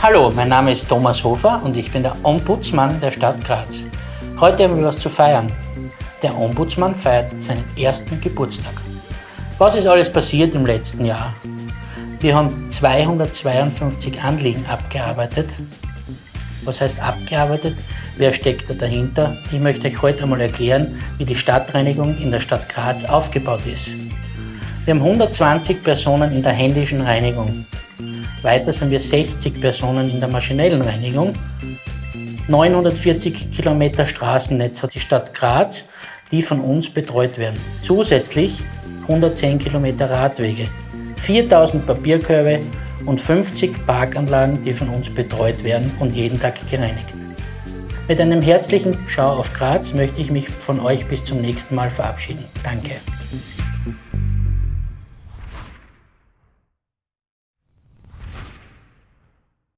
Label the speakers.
Speaker 1: Hallo, mein Name ist Thomas Hofer und ich bin der Ombudsmann der Stadt Graz. Heute haben wir was zu feiern. Der Ombudsmann feiert seinen ersten Geburtstag. Was ist alles passiert im letzten Jahr? Wir haben 252 Anliegen abgearbeitet. Was heißt abgearbeitet? Wer steckt da dahinter? Ich möchte euch heute einmal erklären, wie die Stadtreinigung in der Stadt Graz aufgebaut ist. Wir haben 120 Personen in der händischen Reinigung. Weiter sind wir 60 Personen in der maschinellen Reinigung. 940 Kilometer Straßennetz hat die Stadt Graz, die von uns betreut werden. Zusätzlich 110 Kilometer Radwege, 4000 Papierkörbe und 50 Parkanlagen, die von uns betreut werden und jeden Tag gereinigt. Mit einem herzlichen Schau auf Graz möchte ich mich von euch bis zum nächsten Mal verabschieden. Danke.